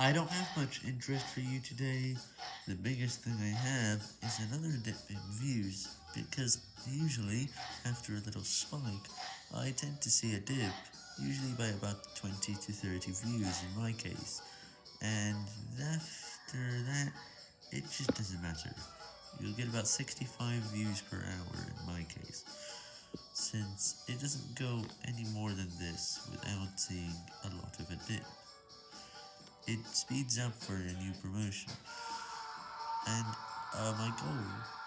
I don't have much interest for you today. The biggest thing I have is another dip in views, because usually, after a little spike, I tend to see a dip, usually by about 20 to 30 views in my case, and after that, it just doesn't matter. You'll get about 65 views per hour in my case, since it doesn't go any more than this without seeing a lot of a dip. It speeds up for a new promotion, and uh, my goal